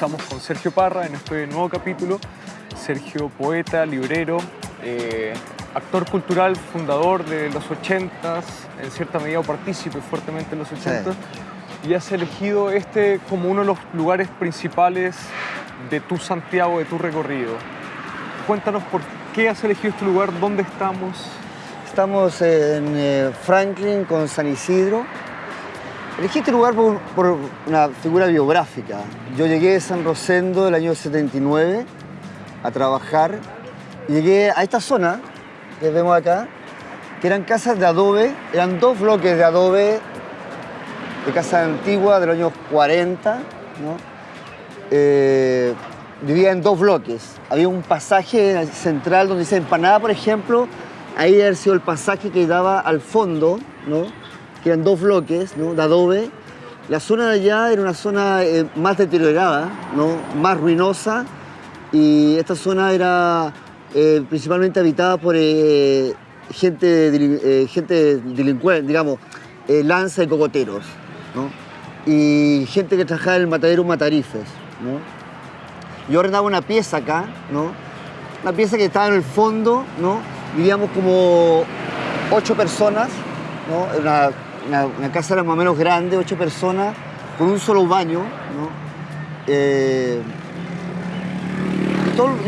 estamos con Sergio Parra en este nuevo capítulo. Sergio, poeta, librero, eh, actor cultural, fundador de los 80s, en cierta medida partícipe fuertemente en los 80s. Y has elegido este como uno de los lugares principales de tu Santiago, de tu recorrido. Cuéntanos por qué has elegido este lugar, dónde estamos. Estamos en eh, Franklin con San Isidro. Elegí este lugar por, una figura biográfica. Yo llegué de San Rosendo el año 79 a trabajar llegué a esta zona que vemos acá, que eran casas de adobe, eran dos bloques de adobe de casa antigua de los años 40, ¿no? Eh, vivía en dos bloques. Había un pasaje central donde dice empanada, por ejemplo, ahí haber sido el pasaje que daba al fondo, ¿no? Que eran dos bloques ¿no? de adobe. La zona de allá era una zona eh, más deteriorada, ¿no? más ruinosa, y esta zona era eh, principalmente habitada por eh, gente, eh, gente delincuente, digamos, eh, lanza de cocoteros, ¿no? y gente que trabajaba en el matadero Matarifes. ¿no? Yo arrendaba una pieza acá, ¿no? una pieza que estaba en el fondo, ¿no? vivíamos como ocho personas, ¿no? una, una casa era más o menos grande, ocho personas, con un solo baño. ¿no? Eh,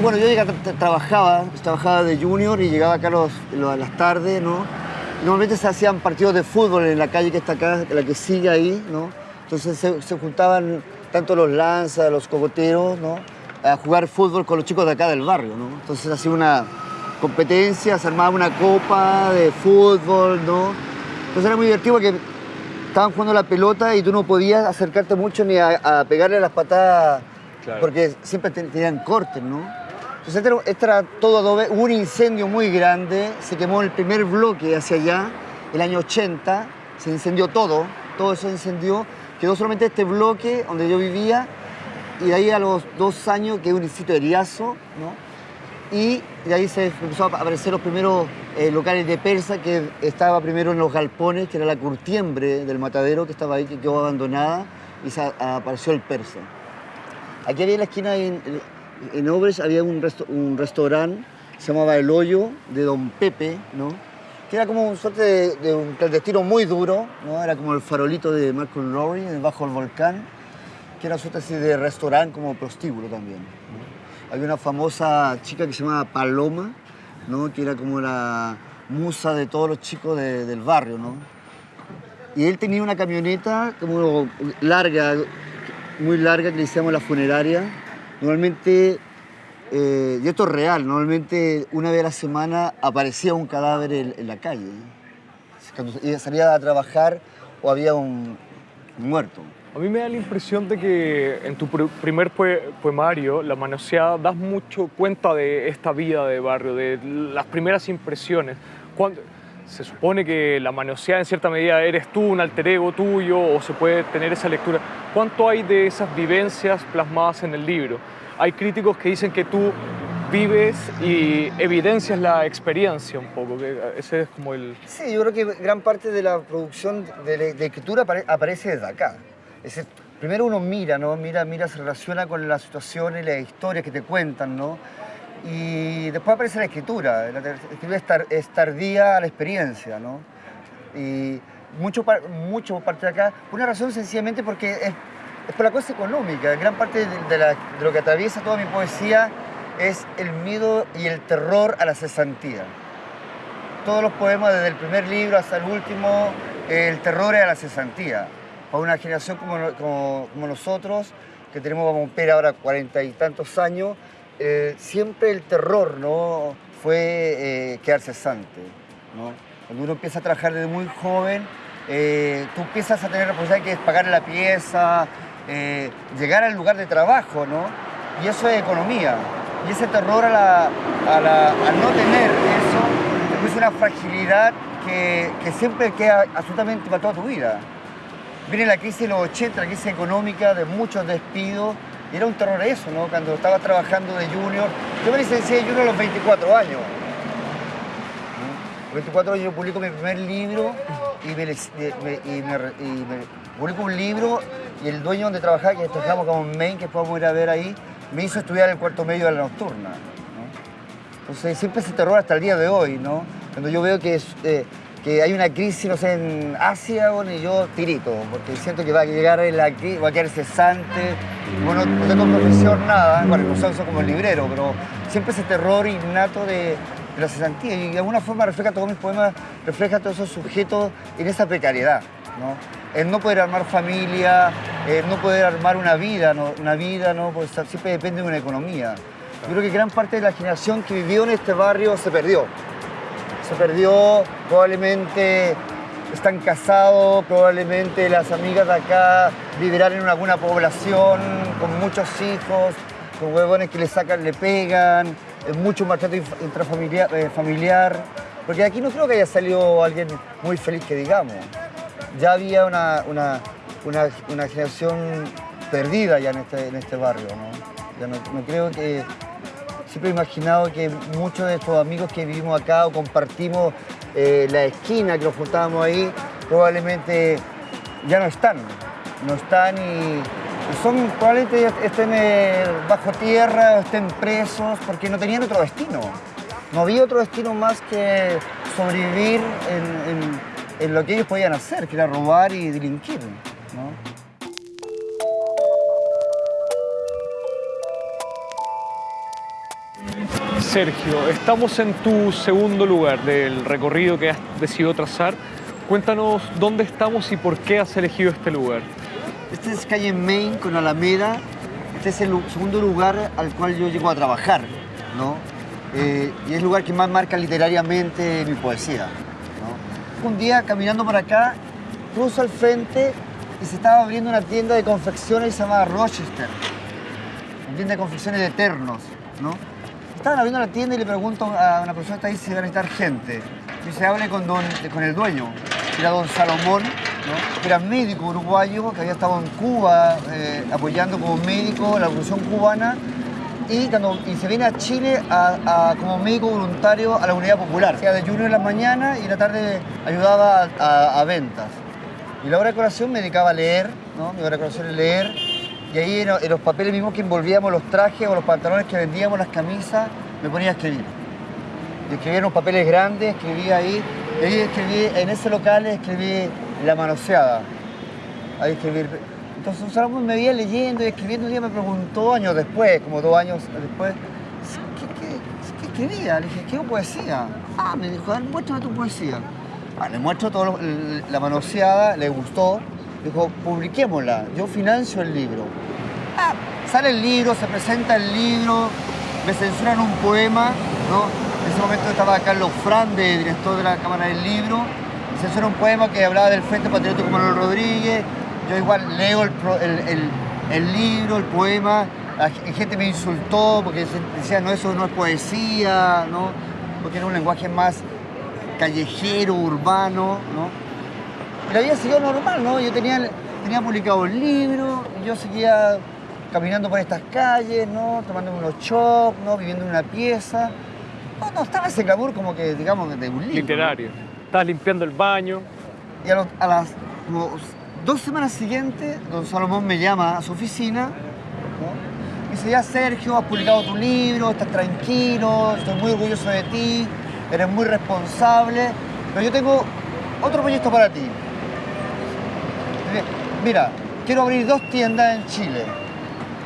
bueno, yo trabajaba, trabajaba de junior y llegaba acá los- lo- a las tardes, ¿no? Normalmente se hacían partidos de fútbol en la calle que está acá, la que sigue ahí, ¿no? Entonces se, se juntaban tanto los lanzas, los cocoteros, ¿no? A jugar fútbol con los chicos de acá del barrio, ¿no? Entonces hacía una competencia, se armaba una copa de fútbol, ¿no? Entonces era muy divertido porque estaban jugando la pelota y tú no podías acercarte mucho ni a, a pegarle las patadas Claro. porque siempre ten- tenían cortes, ¿no? Entonces este era, este era todo adobe. Hubo un incendio muy grande, se quemó el primer bloque hacia allá, el año 80, se incendió todo, todo eso incendió. Quedó solamente este bloque donde yo vivía y de ahí a los dos años quedó un sitio de Riazo, ¿no? Y de ahí se empezó a aparecer los primeros eh, locales de persa, que estaba primero en los galpones, que era la curtiembre del matadero que estaba ahí, que quedó abandonada, y se apareció el persa. Aquí había en la esquina, en, en Obres, había un, resto- un restaurante, se llamaba El Hoyo, de Don Pepe, ¿no? Que era como un suerte de, de un clandestino muy duro, ¿no? Era como el farolito de Malcolm Lowry, debajo del volcán, que era una suerte así de restaurante como prostíbulo también. Había una famosa chica que se llamaba Paloma, ¿no? Que era como la musa de todos los chicos de- del barrio, ¿no? Y él tenía una camioneta como larga, muy larga, que le decíamos la funeraria. Normalmente, eh, y esto es real, normalmente una vez a la semana aparecía un cadáver en, en la calle. Cuando salía a trabajar o había un muerto. A mí me da la impresión de que en tu pr- primer poe- poemario, La manoseada, das mucho cuenta de esta vida de barrio, de las primeras impresiones. Cuando, se supone que la manoseada en cierta medida eres tú, un alter ego tuyo, o se puede tener esa lectura. ¿Cuánto hay de esas vivencias plasmadas en el libro? Hay críticos que dicen que tú vives y evidencias la experiencia un poco, que ese es como el... Sí, yo creo que gran parte de la producción de, de escritura apare- aparece desde acá. Primero uno mira, ¿no? Mira, mira, se relaciona con las situaciones, las historias que te cuentan, ¿no? Y después aparece la escritura. La escritura es, tar- es tardía a la experiencia, ¿no? Y mucho, mucho parte de acá, una razón sencillamente porque es, por la cosa económica. Gran parte de, lo que atraviesa toda mi poesía es el miedo y el terror a la cesantía todos los poemas, desde el primer libro hasta el último, el terror a la cesantía. Para una generación como, no- como, como nosotros, que tenemos como un ahora cuarenta y tantos años, eh, siempre el terror ¿no? fue eh, quedar cesante. ¿no? Cuando uno empieza a trabajar desde muy joven, eh, tú empiezas a tener responsabilidad que es pagar la pieza, eh, llegar al lugar de trabajo, ¿no? Y eso es economía. Y ese terror a, la, a, la- a no tener eso es una fragilidad que, que siempre queda absolutamente para toda tu vida. Viene la crisis de los 80, la crisis económica, de muchos despidos, era un terror eso, ¿no? Cuando estaba trabajando de junior, yo me licencié de junior a los 24 años. A los 24 años yo publico mi primer libro y me, publico un libro y el dueño donde trabajaba, que trabajamos como en Maine, que podemos ir a ver ahí, me hizo estudiar el cuarto medio de la nocturna. ¿no? Entonces siempre ese terror hasta el día de hoy, ¿no? Cuando yo veo que, es, eh, que hay una crisis, no sé, en Asia, bueno, y yo tirito, porque siento que va a llegar crisis, va a quedar cesante. Bueno, no tengo profesión, nada, bueno, no soy como el librero, pero siempre ese terror innato de, la cesantía y de alguna forma refleja todos mis poemas, refleja todos esos sujetos en esa precariedad, ¿no? El no poder armar familia, el no poder armar una vida, ¿no? una vida, ¿no? Pues siempre depende de una economía. Yo creo que gran parte de la generación que vivió en este barrio se perdió. Se perdió, probablemente están casados, probablemente las amigas de acá vivirán en alguna población con muchos hijos, con huevones que le sacan, le pegan, mucho maltrato intrafamiliar, eh, familiar, porque aquí no creo que haya salido alguien muy feliz que digamos. Ya había una, una, una, una generación perdida ya en este, en este barrio, ¿no? Ya no, no creo que... Siempre he imaginado que muchos de estos amigos que vivimos acá o compartimos eh, la esquina que nos juntábamos ahí, probablemente ya no están. No están y, son, probablemente estén eh, bajo tierra estén presos porque no tenían otro destino. No había otro destino más que sobrevivir en, lo que ellos podían hacer, que era robar y delinquir. Sergio, estamos en tu segundo lugar del recorrido que has decidido trazar. Cuéntanos dónde estamos y por qué has elegido este lugar. Este es calle Main con Alameda. Este es el segundo lugar al cual yo llego a trabajar, ¿no? Eh, y es el lugar que más marca literariamente mi poesía. ¿no? Un día caminando por acá, cruzo al frente y se estaba abriendo una tienda de confecciones llamaba Rochester. Una tienda de confecciones de ternos, ¿no? Estaban abriendo la tienda y le pregunto a una persona que está ahí si va a necesitar gente. Y se hable con, don- con el dueño, que era don Salomón, que era médico uruguayo, que había estado en Cuba eh, apoyando como médico la revolución cubana y, cuando, y se viene a Chile a- como médico voluntario a la Unidad Popular. Hacía de junior en la mañana y en la tarde ayudaba a ventas. Y la hora de colación me dedicaba a leer, ¿no? Mi hora de colación es leer. Y ahí en, los papeles mismos que envolvíamos los trajes o los pantalones que vendíamos, las camisas, me ponía a escribir. Y escribía en unos papeles grandes, escribía ahí. Y ahí escribí, en ese local escribí La Manoseada. Ahí escribí. Entonces un me veía leyendo y escribiendo. Un día me preguntó, años después, como dos años después, ¿qué, qué, qué escribía? Le dije, escribo poesía. Ah, me dijo, muéstrame tu poesía. Ah, le muestro todo la manoseada, le gustó. Dijo, publiquémosla, yo financio el libro. Ah, sale el libro, se presenta el libro, me censuran un poema, ¿no? En ese momento estaba Carlos Frande, director de la Cámara del Libro, me censuran un poema que hablaba del Frente Patriótico Manuel Rodríguez, yo igual leo el, el- el- libro, el poema, la gente me insultó porque decía, no, eso no es poesía, ¿no? Porque era un lenguaje más callejero, urbano, ¿no? Y la vida siguió normal, ¿no? Yo tenía, tenía publicado el libro, yo seguía caminando por estas calles, ¿no? Tomando unos chops, ¿no? Viviendo en una pieza. No, no, estaba ese glamour como que, digamos, de un libro. ¿no? Literario. Estás limpiando el baño. Y a, los- a las como dos semanas siguientes, don Salomón me llama a su oficina. ¿no? Y dice, ya Sergio, has publicado tu libro, estás tranquilo, estoy muy orgulloso de ti, eres muy responsable, pero yo tengo otro proyecto para ti. Mira, quiero abrir dos tiendas en Chile,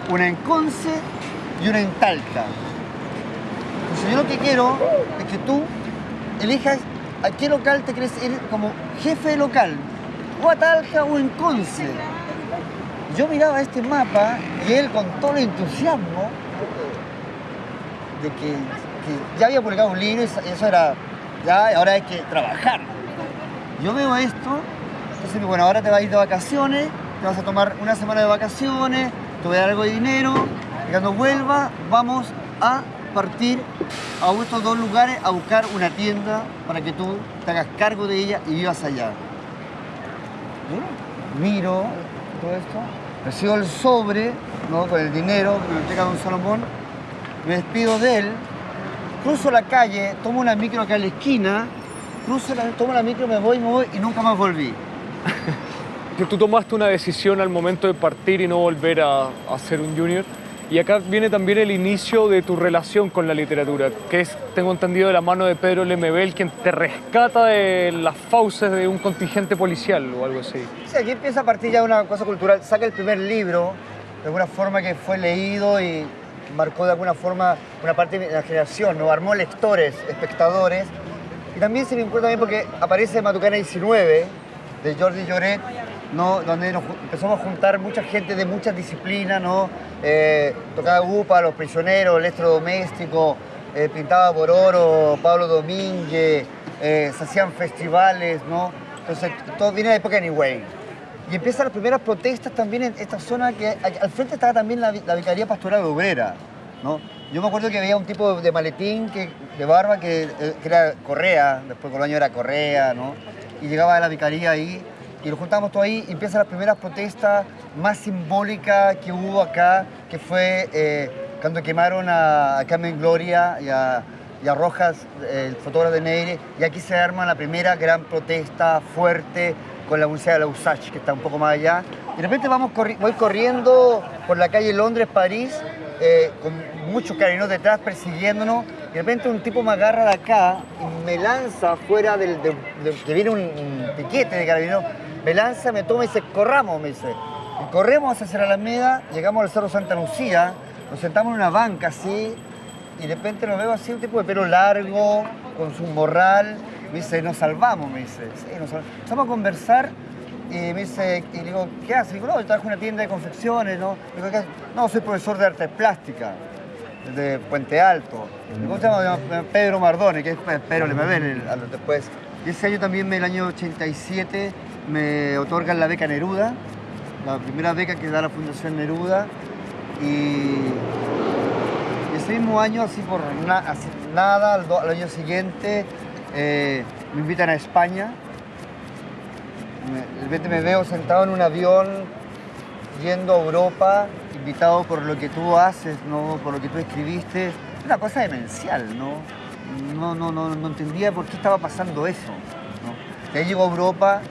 una en Conce y una en Talca. Entonces yo lo que quiero es que tú elijas a qué local te quieres ir como jefe local, o a Talca o en Conce. Yo miraba este mapa y él con todo el entusiasmo de que, ya había publicado un libro y eso era, ya ahora hay que trabajar. Yo veo esto, entonces bueno, ahora te vas a ir de vacaciones, te vas a tomar una semana de vacaciones, te voy a dar algo de dinero, y cuando vuelva vamos a partir a estos dos lugares a buscar una tienda para que tú te hagas cargo de ella y vivas allá. Miro todo esto, recibo el sobre ¿no? con el dinero que me entrega don Salomón, me despido de él, cruzo la calle, tomo una micro acá en la esquina, cruzo la, tomo la micro, me voy, me voy y nunca más volví. Que tú tomaste una decisión al momento de partir y no volver a, a ser un junior. Y acá viene también el inicio de tu relación con la literatura, que es, tengo entendido, de la mano de Pedro Lemebel, quien te rescata de las fauces de un contingente policial o algo así. Sí, aquí empieza a partir ya de una cosa cultural. Saca el primer libro, de alguna forma que fue leído y marcó de alguna forma una parte de la generación, ¿no? Armó lectores, espectadores. Y también se me importa también porque aparece Matucana 19, de Jordi Lloret, ¿no? donde empezamos a juntar mucha gente de muchas disciplinas, ¿no? Eh, tocaba Gupa, Los Prisioneros, El Doméstico, eh, pintaba por oro, Pablo Domínguez, eh, se hacían festivales, ¿no? Entonces, todo viene de época Anyway. Y empiezan las primeras protestas también en esta zona, que al frente estaba también la, la Vicaría Pastoral Obrera, ¿no? Yo me acuerdo que había un tipo de maletín que, de barba que, que era Correa, después año era Correa, ¿no? Y llegaba a la vicaría ahí y lo juntamos todo ahí y empiezan las primeras protestas más simbólicas que hubo acá, que fue eh, cuando quemaron a, Carmen Gloria y a, Rojas, el fotógrafo de Neire, y aquí se arma la primera gran protesta fuerte con la Universidad de la USACH, que está un poco más allá. Y de repente vamos voy corriendo por la calle Londres, París, eh, con muchos carinos detrás persiguiéndonos, y de repente un tipo me agarra de acá y me lanza fuera del, que viene un, piquete de carabineros me lanza, me toma y dice, corramos, me dice. Y corremos hacia la Alameda, llegamos al Cerro Santa Lucía, nos sentamos en una banca así, y de repente lo veo así, un tipo de pelo largo, con su morral, me dice, nos salvamos, me dice. Sí. Empezamos a conversar y me dice, y digo, ¿qué haces? Digo, no, yo trabajo en una tienda de confecciones, ¿no? Digo, ¿qué No, soy profesor de arte plástica de Puente Alto. ¿Cómo se llama? Pedro Mardone, que es Pedro ven después. Y ese año también, el año 87, me otorgan la beca Neruda, la primera beca que da la Fundación Neruda. Y ese mismo año, así por nada, al, año siguiente, eh, me invitan a España. De repente me veo sentado en un avión yendo a Europa, invitado por lo que tú haces, ¿no? por lo que tú escribiste. Una cosa demencial, ¿no? No, no, no, no entendía por qué estaba pasando eso. ¿no? ahí llego a Europa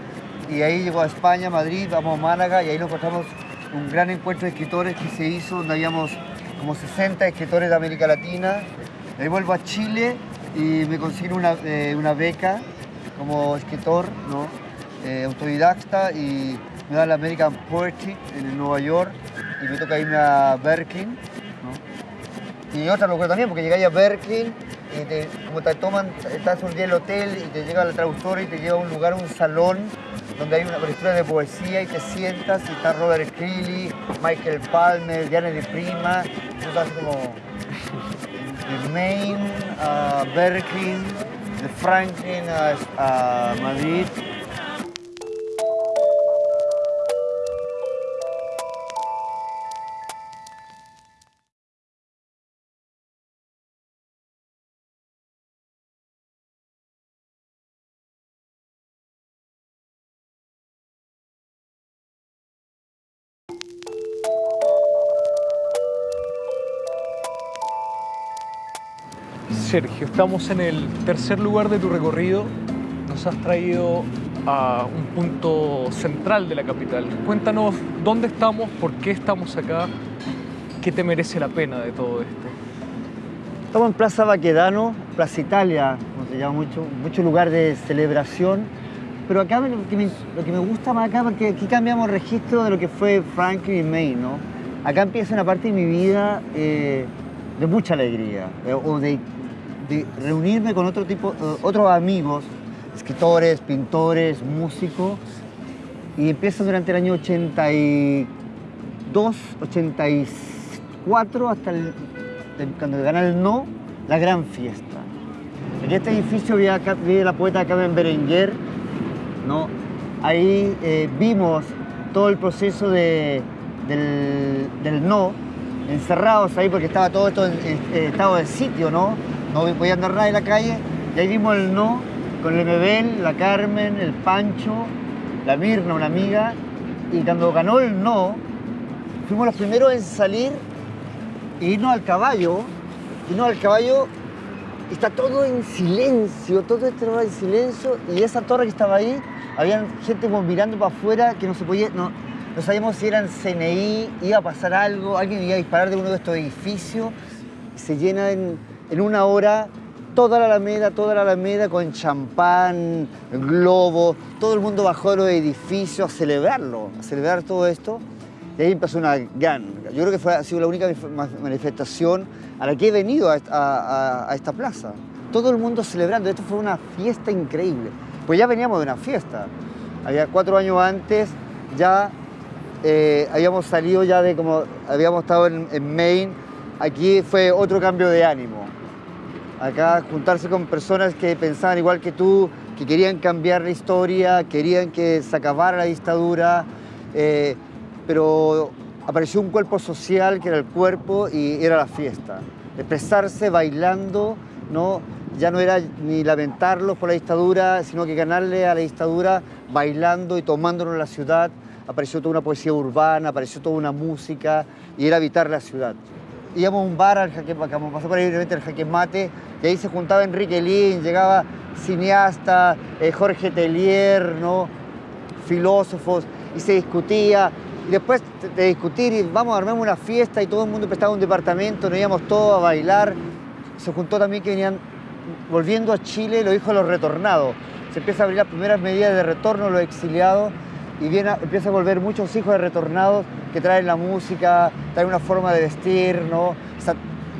y ahí llegó a España, Madrid, vamos a Málaga y ahí nos encontramos un gran encuentro de escritores que se hizo, donde habíamos como 60 escritores de América Latina. ahí vuelvo a Chile y me consigo una, eh, una beca como escritor, ¿no? Eh, autodidacta y me da la American Poetry en Nueva York y me toca irme a Berkeley. Y otra locura también, porque llegáis a Berkeley y te, como te toman, estás un día en el hotel y te llega la traductora y te lleva a un lugar, un salón donde hay una lectura de poesía y te sientas y está Robert Creeley, Michael Palmer, Diana de Prima, tú como de Maine a Berkeley, de Franklin a Madrid, Sergio, estamos en el tercer lugar de tu recorrido. Nos has traído a un punto central de la capital. Cuéntanos dónde estamos, por qué estamos acá, qué te merece la pena de todo esto. Estamos en Plaza Baquedano, Plaza Italia, como se llama mucho, mucho lugar de celebración. Pero acá lo que, me, gusta más acá, porque aquí cambiamos registro de lo que fue Franklin y Maine, ¿no? Acá empieza una parte de mi vida eh, de mucha alegría, eh, o de de reunirme con otro tipo, eh, otros amigos, escritores, pintores, músicos, y empieza durante el año 82, 84, hasta el, cuando gana el no, la gran fiesta. En este edificio vive, la poeta Carmen Berenguer, ¿no? ahí eh, vimos todo el proceso de, del, del, no, encerrados ahí porque estaba todo esto en, en estado de sitio, ¿no? No voy a andar nada en la calle. Y ahí vimos el no con el Mebel, la Carmen, el Pancho, la Mirna, una amiga. Y cuando ganó el no, fuimos los primeros en salir e irnos al caballo. Irnos al caballo está todo en silencio, todo este en silencio. Y esa torre que estaba ahí había gente como mirando para afuera que no se podía, no, no sabíamos si eran CNI, iba a pasar algo, alguien iba a disparar de uno de estos edificios. Se llena en, en una hora toda la Alameda, toda la Alameda con champán, globos, todo el mundo bajó de los edificios a celebrarlo, a celebrar todo esto. Y ahí empezó una gran, yo creo que fue, ha sido la única manifestación a la que he venido a, esta plaza. Todo el mundo celebrando, esto fue una fiesta increíble. Pues ya veníamos de una fiesta. Había cuatro años antes, ya eh, habíamos salido ya de como, habíamos estado en, en Maine, aquí fue otro cambio de ánimo acá juntarse con personas que pensaban igual que tú, que querían cambiar la historia, querían que se acabara la dictadura, eh, pero apareció un cuerpo social que era el cuerpo y era la fiesta. Expresarse bailando, ¿no? ya no era ni lamentarlos por la dictadura, sino que ganarle a la dictadura bailando y tomándonos la ciudad. Apareció toda una poesía urbana, apareció toda una música y era habitar la ciudad íbamos a un bar al jaque, pasó por ahí el jaque mate, y ahí se juntaba Enrique Lin, llegaba cineasta, eh, Jorge Tellier, ¿no? filósofos, y se discutía. Y después de discutir, y vamos a armar una fiesta, y todo el mundo prestaba un departamento, nos íbamos todos a bailar. Se juntó también que venían volviendo a Chile los hijos de los retornados. Se empieza a abrir las primeras medidas de retorno, los exiliados, y viene, empieza a volver muchos hijos de retornados que traen la música, traen una forma de vestir, ¿no?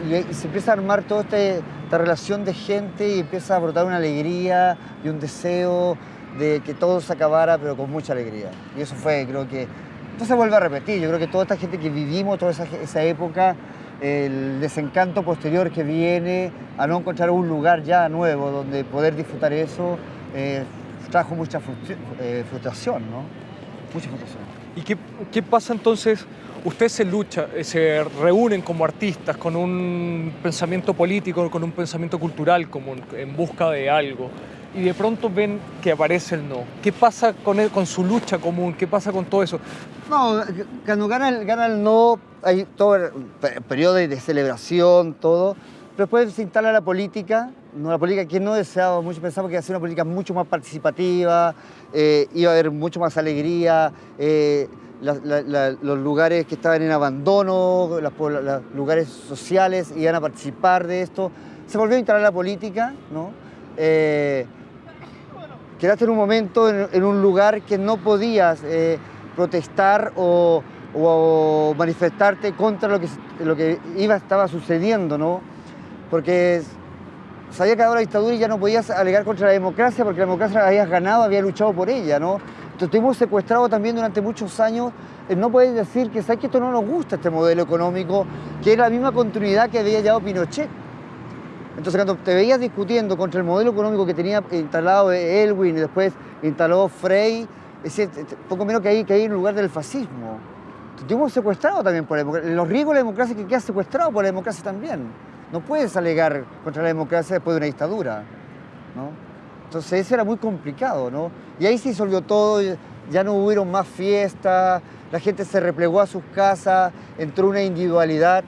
y se empieza a armar toda este, esta relación de gente y empieza a brotar una alegría y un deseo de que todo se acabara, pero con mucha alegría. Y eso fue, creo que, esto se vuelve a repetir, yo creo que toda esta gente que vivimos, toda esa, esa época, el desencanto posterior que viene a no encontrar un lugar ya nuevo donde poder disfrutar eso, eh, trajo mucha eh, frustración, ¿no? ¿Y qué, qué pasa entonces? Ustedes se lucha, eh, se reúnen como artistas con un pensamiento político, con un pensamiento cultural común, en busca de algo, y de pronto ven que aparece el no. ¿Qué pasa con, él, con su lucha común? ¿Qué pasa con todo eso? No, cuando gana el, gana el no, hay todo el periodo de celebración, todo, pero después se instala la política, la política que no deseaba mucho, pensamos que iba a ser una política mucho más participativa, eh, iba a haber mucho más alegría, eh, los lugares que estaban en abandono, los lugares sociales iban a participar de esto. Se volvió a instalar la política, ¿no? Eh, quedaste en un momento en, un lugar que no podías eh, protestar o, manifestarte contra lo que, lo que iba, estaba sucediendo, ¿no? Porque se había acabado la dictadura y ya no podías alegar contra la democracia porque la democracia la habías ganado, había luchado por ella, ¿no? Entonces estuvimos secuestrados también durante muchos años. Eh, no puedes decir que sabes que esto no nos gusta, este modelo económico, que es la misma continuidad que había llevado Pinochet. Entonces cuando te veías discutiendo contra el modelo económico que tenía instalado Elwin y después instaló Frey, es poco menos que ahí, que ahí en lugar del fascismo. Estuvimos secuestrados también por la democracia. Los riesgos de la democracia que queda secuestrado por la democracia también. No puedes alegar contra la democracia después de una dictadura, ¿no? Entonces eso era muy complicado, ¿no? Y ahí se disolvió todo, ya no hubieron más fiestas, la gente se replegó a sus casas, entró una individualidad,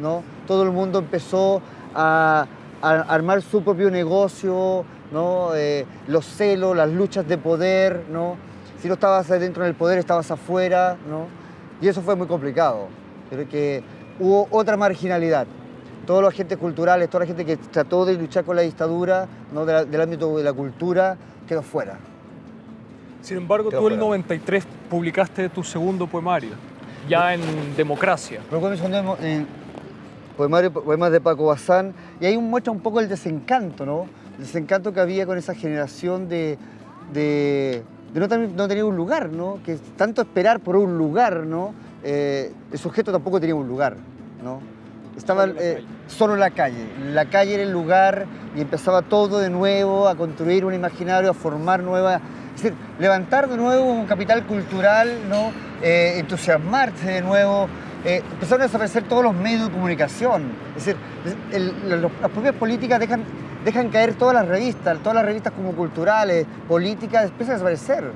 ¿no? Todo el mundo empezó a, armar su propio negocio, ¿no? Eh, los celos, las luchas de poder, ¿no? Si no estabas dentro del poder, estabas afuera, ¿no? Y eso fue muy complicado. Creo que hubo otra marginalidad todos los agentes culturales, toda la gente que trató de luchar con la dictadura ¿no? del ámbito de la cultura, quedó fuera. Sin embargo, tú en el 93 publicaste tu segundo poemario, ya en Democracia. en poemario, poemas de Paco Bazán, y ahí muestra un poco el desencanto, ¿no? El desencanto que había con esa generación de, de, no, no, tener un lugar, ¿no? Que tanto esperar por un lugar, ¿no? Eh, el sujeto tampoco tenía un lugar, ¿no? Estaba eh, solo en la calle. La calle era el lugar y empezaba todo de nuevo a construir un imaginario, a formar nuevas... Es decir, levantar de nuevo un capital cultural, ¿no? Eh, entusiasmarse de nuevo. Eh, empezaron a desaparecer todos los medios de comunicación. Es decir, las propias políticas dejan, dejan caer todas las revistas, todas las revistas como culturales, políticas, empiezan a desaparecer.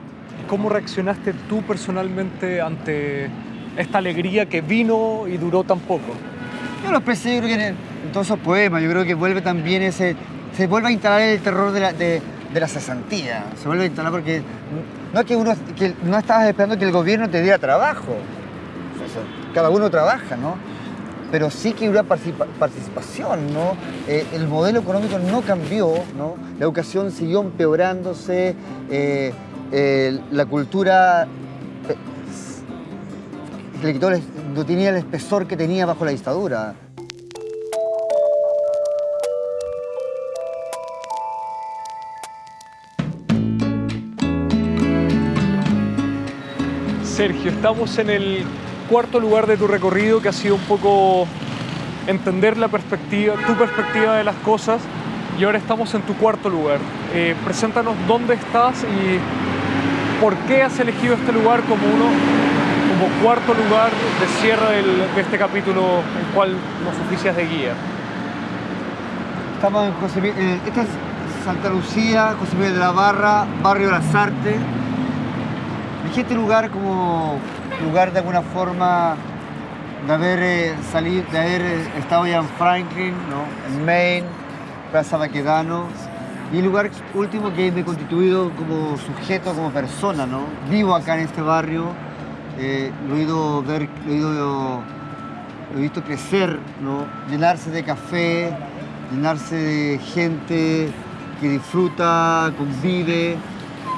¿Cómo reaccionaste tú personalmente ante esta alegría que vino y duró tan poco? Yo lo expresé, yo creo que en, todos esos poemas, yo creo que vuelve también ese, se vuelve a instalar el terror de de la cesantía. Se vuelve a instalar porque no es que uno que no estabas esperando que el gobierno te diera trabajo. cada uno trabaja, ¿no? Pero sí que hubo participación, ¿no? Eh, el modelo económico no cambió, ¿no? La educación siguió empeorándose, eh, eh, la cultura le quitó, no tenía el espesor que tenía bajo la dictadura. Sergio, estamos en el cuarto lugar de tu recorrido que ha sido un poco entender la perspectiva, tu perspectiva de las cosas y ahora estamos en tu cuarto lugar. Eh, preséntanos dónde estás y por qué has elegido este lugar como uno como cuarto lugar de cierre de este capítulo en cual nos oficias de guía. Estamos en José, eh, esta es Santa Lucía, José Miguel de la Barra, Barrio las Artes este lugar como lugar de alguna forma de haber eh, salido, de haber eh, estado ya en Franklin, en Maine, Plaza Baquedano, y el lugar último que me he constituido como sujeto, como persona, ¿no? Vivo acá en este barrio, eh, lo, he ido ver, lo, he visto crecer. Llenarse de café, llenarse de gente que disfruta, convive,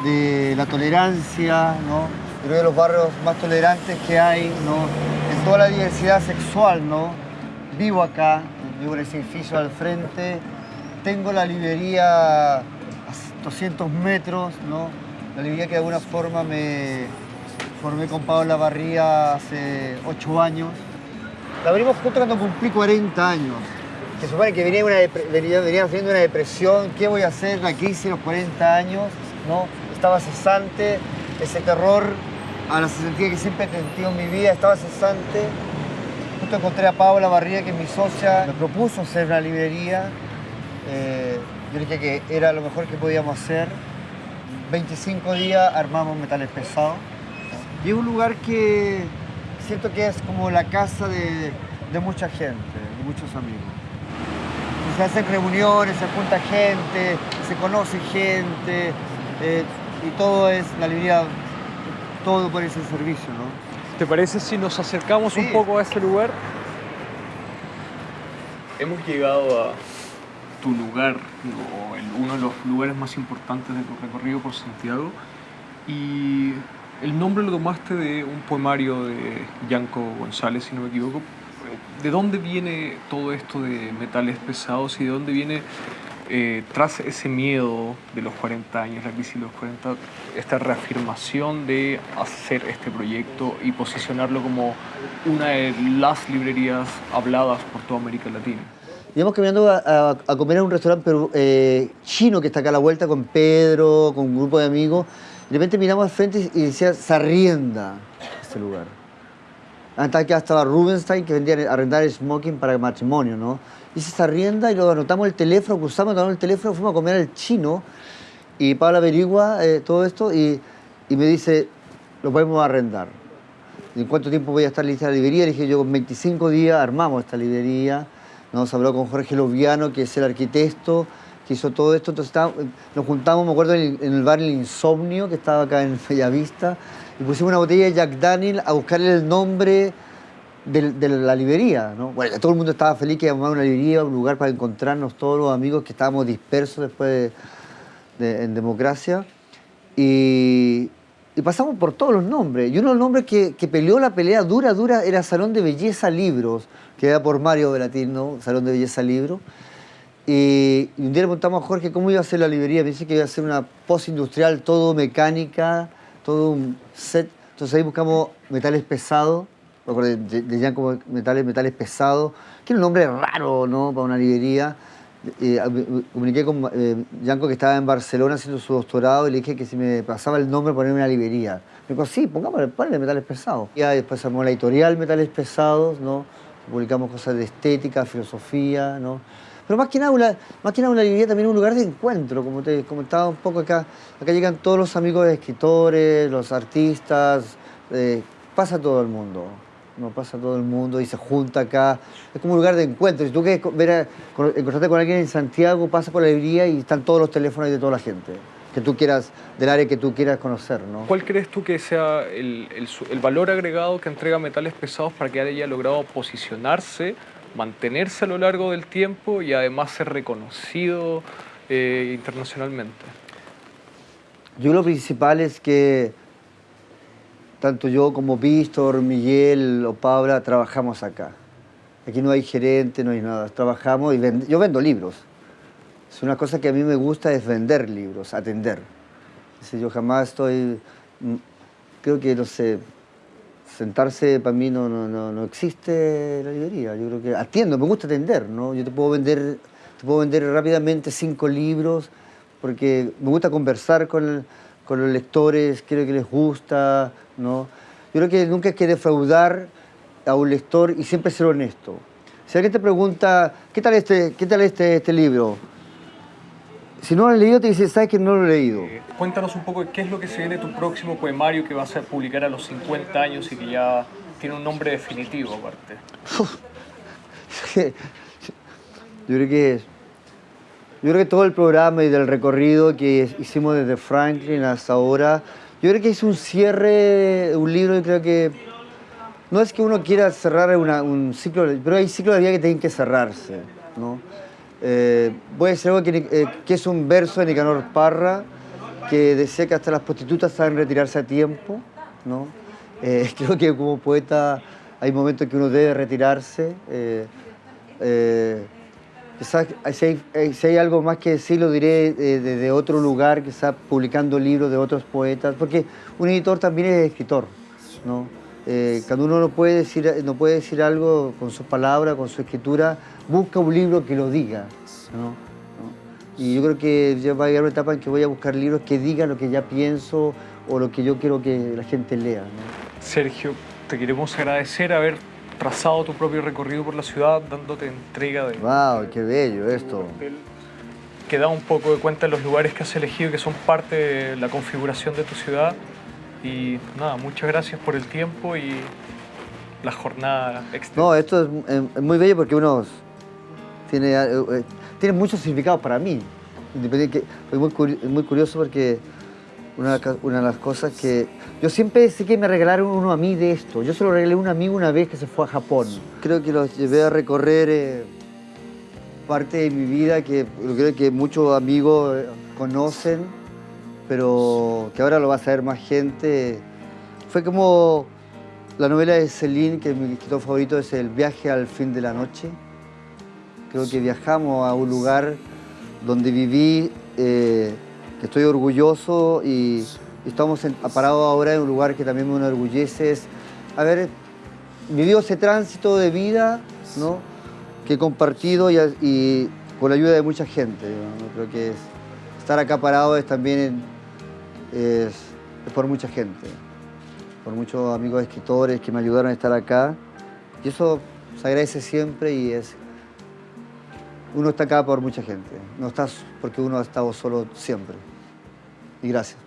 de la tolerancia, ¿no? Creo de los barrios más tolerantes que hay, ¿no? En toda la diversidad sexual, ¿no? Vivo acá, vivo en ese edificio al frente, tengo la librería a 200 metros, ¿no? La librería que de alguna forma me formé con Pablo Barría hace 8 años. La abrimos justo cuando cumplí 40 años. Que supone que venía, una, venía, venía una depresión, ¿qué voy a hacer? La crisis los 40 años, ¿no? estaba cesante, ese terror a la cesantía que siempre he sentido en mi vida estaba cesante. Justo encontré a Paula Barría, que es mi socia, me propuso hacer una librería. Eh, yo dije que era lo mejor que podíamos hacer. 25 días armamos metales pesados. Y es un lugar que siento que es como la casa de, mucha gente, de muchos amigos. Se hacen reuniones, se junta gente, se conoce gente. Eh, y todo es la librería, todo por ese servicio, ¿no? ¿Te parece si nos acercamos un poco a este lugar? Hemos llegado a tu lugar, uno de los lugares más importantes de tu recorrido por Santiago y el nombre lo tomaste de un poemario de Yanko González, si no me equivoco. ¿De dónde viene todo esto de metales pesados y de dónde viene eh, tras ese miedo de los 40 años, la crisis de los 40, esta reafirmación de hacer este proyecto y posicionarlo como una de las librerías habladas por toda América Latina? Íbamos caminando a, comer en un restaurante eh, chino que está acá a la vuelta con Pedro, con un grupo de amigos. De repente miramos al frente y decía Sarrienda, este lugar. Hasta que estaba Rubenstein que vendía a arrendar smoking para matrimonio, ¿no? hice esa rienda y luego anotamos el teléfono, cruzamos, anotamos el teléfono, fuimos a comer al chino y Pablo averigua eh, todo esto y, y, me dice, lo podemos arrendar. ¿En cuánto tiempo voy a estar lista la librería? Le dije, yo con 25 días armamos esta librería. Nos habló con Jorge Loviano, que es el arquitecto, que hizo todo esto. Entonces nos juntamos, me acuerdo, en el, bar El Insomnio, que estaba acá en Bellavista, y pusimos una botella de Jack Daniel a buscarle el nombre de, la librería, ¿no? Bueno, todo el mundo estaba feliz que íbamos a una librería, un lugar para encontrarnos todos los amigos que estábamos dispersos después de, en democracia. Y, pasamos por todos los nombres. Y uno de los nombres que, peleó la pelea dura, dura, era Salón de Belleza Libros, que era por Mario Velatín, ¿no? Salón de Belleza Libros. Y, un día le preguntamos a Jorge cómo iba a ser la librería. Me dice que iba a ser una post-industrial, todo mecánica, todo un set. Entonces ahí buscamos metales pesados de, de como metales, metales pesados, que era un nombre raro, ¿no? Para una librería. Eh, comuniqué con eh, Yanko que estaba en Barcelona haciendo su doctorado y le dije que si me pasaba el nombre ponerme una librería. Me dijo, sí, pongámosle, ponle metales pesados. Y después armó la editorial Metales Pesados, ¿no? Publicamos cosas de estética, filosofía, ¿no? Pero más que nada, una, más que nada una librería también es un lugar de encuentro, como te comentaba un poco acá. Acá llegan todos los amigos de escritores, los artistas, eh, pasa todo el mundo. no pasa todo el mundo y se junta acá. Es como un lugar de encuentro. Si tú quieres ver encontrarte con alguien en Santiago, pasa por la librería y están todos los teléfonos de toda la gente que tú quieras, del área que tú quieras conocer, ¿no? ¿Cuál crees tú que sea el, el el valor agregado que entrega Metales Pesados para que haya logrado posicionarse, mantenerse a lo largo del tiempo y además ser reconocido eh, internacionalmente? Yo lo principal es que tanto yo como Víctor, Miguel o Paula trabajamos acá. Aquí no hay gerente, no hay nada. Trabajamos y yo vendo libros. Es una cosa que a mí me gusta es vender libros, atender. Dice, yo jamás estoy, mm, creo que no sé, sentarse para mí no, no, no, no existe la librería. Yo creo que atiendo, me gusta atender, ¿no? Yo te puedo vender, te puedo vender rápidamente cinco libros porque me gusta conversar con, con los lectores, creo que les gusta, ¿no? Yo creo que nunca hay que defraudar a un lector y siempre ser honesto. Si alguien te pregunta, ¿qué tal este, qué tal este, este libro? Si no lo has leído, te dice, ¿sabes que no lo he leído? Eh, Cuéntanos un poco de qué es lo que se viene de tu próximo poemario que vas a publicar a los 50 años y que ya tiene un nombre definitivo aparte. Yo creo que yo creo que todo el programa y del recorrido que hicimos desde Franklin hasta ahora, yo creo que es un cierre, un libro, y creo que no es que uno quiera cerrar una- un ciclo, pero hay ciclos de vida que tienen que cerrarse, ¿no? Eh, voy a decir algo que, eh, que es un verso de Nicanor Parra, que decía que hasta las prostitutas saben retirarse a tiempo, ¿no? Eh, creo que como poeta hay momentos que uno debe retirarse. quizás si hay, algo más que decir, lo diré desde otro lugar, quizás publicando libros de otros poetas, porque un editor también es escritor, ¿no? Eh, cuando uno no puede, decir, no puede decir algo con sus palabras, con su escritura, busca un libro que lo diga, ¿no? ¿no? Y yo creo que ya va a llegar una etapa en que voy a buscar libros que digan lo que ya pienso o lo que yo quiero que la gente lea, ¿no? Sergio, te queremos agradecer haber trazado tu propio recorrido por la ciudad, dándote entrega de ¡Wow! ¡Qué bello esto! que da un poco de cuenta de los lugares que has elegido que son parte de la configuración de tu ciudad. Y nada, muchas gracias por el tiempo y la jornada extensa. No, esto es, es muy bello porque uno tiene, eh, eh, tiene mucho significado para mí. Que, soy muy, curi- muy curioso porque una, de las ca- una de las cosas que... Yo siempre deseé que me regalaron uno a mí de esto. Yo se lo regalé a un amigo una vez que se fue a Japón. Creo que los llevé a recorrer eh, parte de mi vida que creo que muchos amigos eh, conocen, pero que ahora lo va a saber más gente. Fue como la novela de Celine, que mi escritor favorito es El viaje al fin de la noche. Creo que viajamos a un lugar donde viví, eh, que estoy orgulloso y, estamos parados ahora en un lugar que también me enorgullece. Es haber vivido ese tránsito de vida ¿no? que he compartido y, y con la ayuda de mucha gente. ¿no? Creo que es- estar acá parado es también es, por mucha gente por muchos amigos escritores que me ayudaron a estar acá. Y eso se agradece siempre y es... Uno está acá por mucha gente, no estás porque uno ha estado solo siempre. Y gracias.